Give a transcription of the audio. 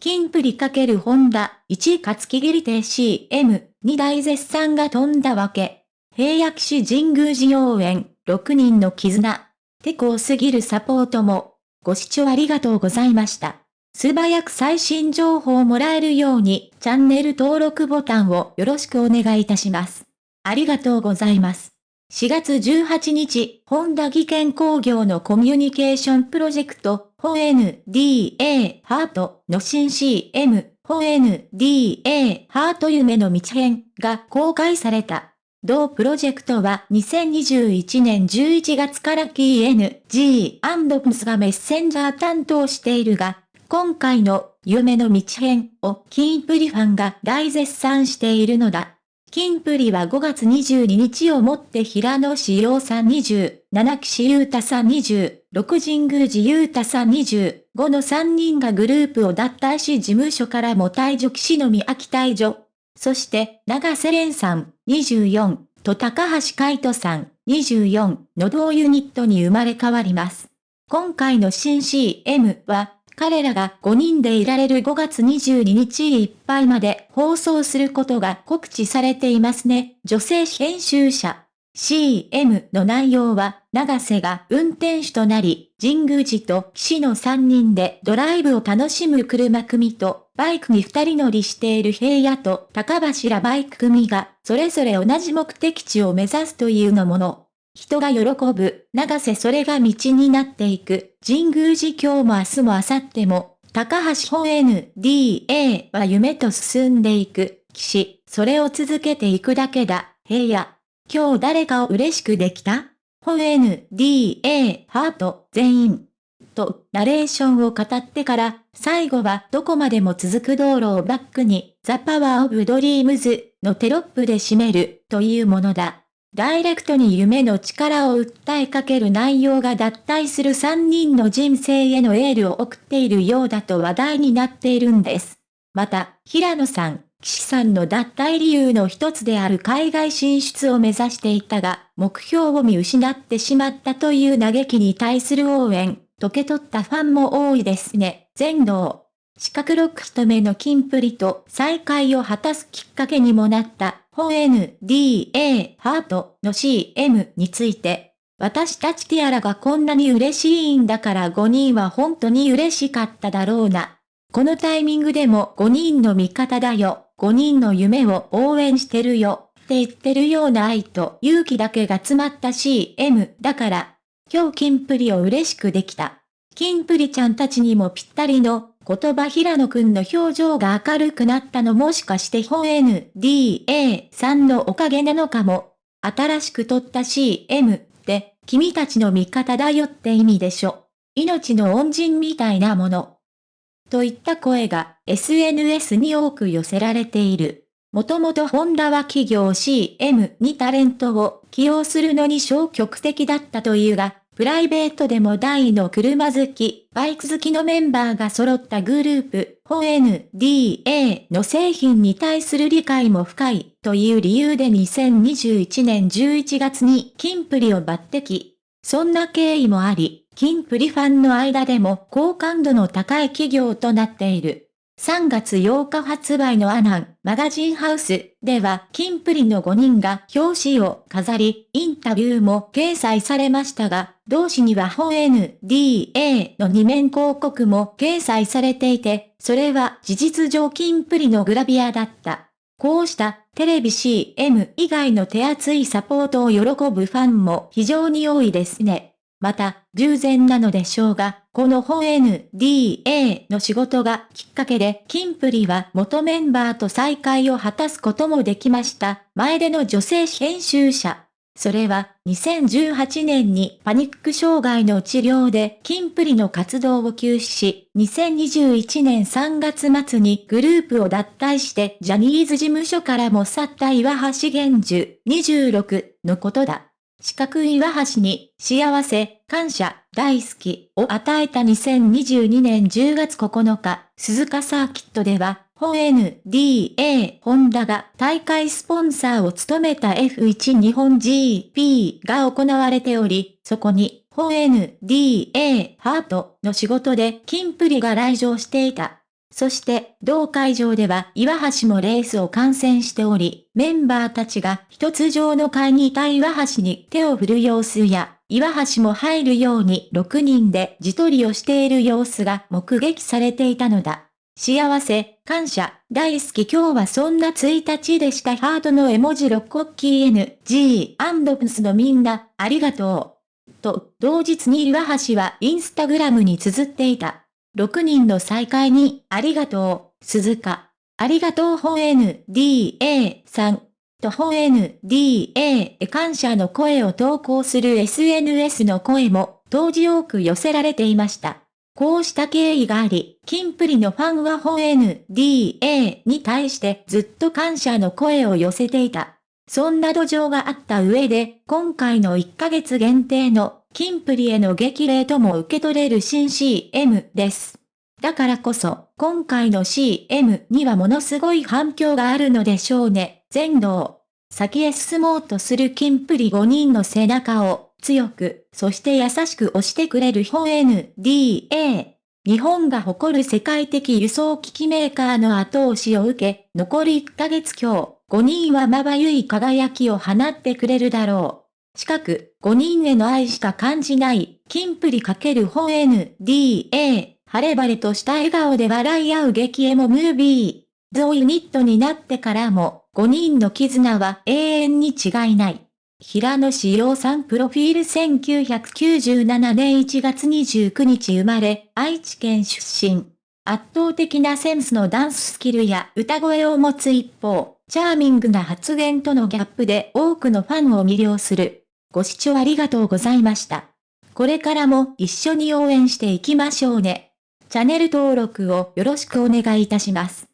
キンプリ×ホンダ、1勝木切り亭 CM、2大絶賛が飛んだわけ。平野騎士神宮寺応援、6人の絆。手こすぎるサポートも。ご視聴ありがとうございました。素早く最新情報をもらえるように、チャンネル登録ボタンをよろしくお願いいたします。ありがとうございます。4月18日、本田技研工業のコミュニケーションプロジェクト、ホ NDA ハートの新 CM、ホ NDA ハート夢の道編が公開された。同プロジェクトは2021年11月から KNG&PS がメッセンジャー担当しているが、今回の夢の道編をキンプリファンが大絶賛しているのだ。キンプリは5月22日をもって平野志陽さん20、七岸優太さん20、六神宮寺優太さん20、5の3人がグループを脱退し事務所からも退場岸の宮秋退場。そして長瀬廉さん24と高橋海人さん24の同ユニットに生まれ変わります。今回の新 CM は彼らが5人でいられる5月22日いっぱいまで放送することが告知されていますね。女性編集者。CM の内容は、長瀬が運転手となり、神宮寺と岸の3人でドライブを楽しむ車組と、バイクに2人乗りしている平野と高柱バイク組が、それぞれ同じ目的地を目指すというのもの。人が喜ぶ、長瀬それが道になっていく、神宮寺今日も明日も明後日も、高橋本 NDA は夢と進んでいく、岸、それを続けていくだけだ、平野。今日誰かを嬉しくできた？ Honda ハート。全員。と、ナレーションを語ってから、最後はどこまでも続く道路をバックに、 The Power of Dreams のテロップで締めるというものだ。ダイレクトに夢の力を訴えかける内容が脱退する3人の人生へのエールを送っているようだと話題になっているんです。また、平野さん、岸さんの脱退理由の一つである海外進出を目指していたが、目標を見失ってしまったという嘆きに対する応援、溶け取ったファンも多いですね。全能。四角六一目のキンプリと再会を果たすきっかけにもなった本 NDA ハートの CM について、私たちティアラがこんなに嬉しいんだから5人は本当に嬉しかっただろうな。このタイミングでも5人の味方だよ、5人の夢を応援してるよ、って言ってるような愛と勇気だけが詰まった CM だから、今日キンプリを嬉しくできた。キンプリちゃんたちにもぴったりの言葉平野くんの表情が明るくなったのもしかして本 NDA さんのおかげなのかも。新しく撮った CM って君たちの味方だよって意味でしょ。命の恩人みたいなもの。といった声が SNS に多く寄せられている。もともとホンダは企業 CM にタレントを起用するのに消極的だったというが、プライベートでも大の車好き、バイク好きのメンバーが揃ったグループ、ホ NDA の製品に対する理解も深いという理由で2021年11月にキンプリを抜擢。そんな経緯もあり、キンプリファンの間でも好感度の高い企業となっている。3月8日発売のアナンマガジンハウスでは、キンプリの5人が表紙を飾り、インタビューも掲載されましたが、同誌には本 NDA の2面広告も掲載されていて、それは事実上キンプリのグラビアだった。こうしたテレビ CM 以外の手厚いサポートを喜ぶファンも非常に多いですね。また、従前なのでしょうが、この本 NDA の仕事がきっかけで、キンプリは元メンバーと再会を果たすこともできました。前での女性編集者。それは、2018年にパニック障害の治療でキンプリの活動を休止し、2021年3月末にグループを脱退してジャニーズ事務所からも去った岩橋玄樹26のことだ。四角い岩橋に幸せ、感謝、大好きを与えた2022年10月9日、鈴鹿サーキットでは、本 NDA ホンダが大会スポンサーを務めた F1 日本 GP が行われており、そこに本 NDA ハートの仕事でキンプリが来場していた。そして、同会場では岩橋もレースを観戦しており、メンバーたちが一つ上の階にいた岩橋に手を振る様子や、岩橋も入るように6人で自撮りをしている様子が目撃されていたのだ。幸せ、感謝、大好き今日はそんな1日でしたハートの絵文字6国旗 NG& プスのみんな、ありがとう。と、同日に岩橋はインスタグラムに綴っていた。6人の再会に、ありがとう、鈴鹿。ありがとう本 NDA さん。と本 NDA へ感謝の声を投稿する SNS の声も、当時多く寄せられていました。こうした経緯があり、キンプリのファンは本 NDA に対してずっと感謝の声を寄せていた。そんな土壌があった上で、今回の1ヶ月限定のキンプリへの激励とも受け取れる新 CM です。だからこそ、今回の CM にはものすごい反響があるのでしょうね。全道。先へ進もうとするキンプリ5人の背中を強く、そして優しく押してくれる本 NDA。日本が誇る世界的輸送機器メーカーの後押しを受け、残り1ヶ月今日、5人はまばゆい輝きを放ってくれるだろう。近く、5人への愛しか感じない、キンプリ×本 NDA、晴れ晴れとした笑顔で笑い合う激エモムービー。ゾイニットになってからも、5人の絆は永遠に違いない。平野志陽さんプロフィール1997年1月29日生まれ、愛知県出身。圧倒的なセンスのダンススキルや歌声を持つ一方、チャーミングな発言とのギャップで多くのファンを魅了する。ご視聴ありがとうございました。これからも一緒に応援していきましょうね。チャンネル登録をよろしくお願いいたします。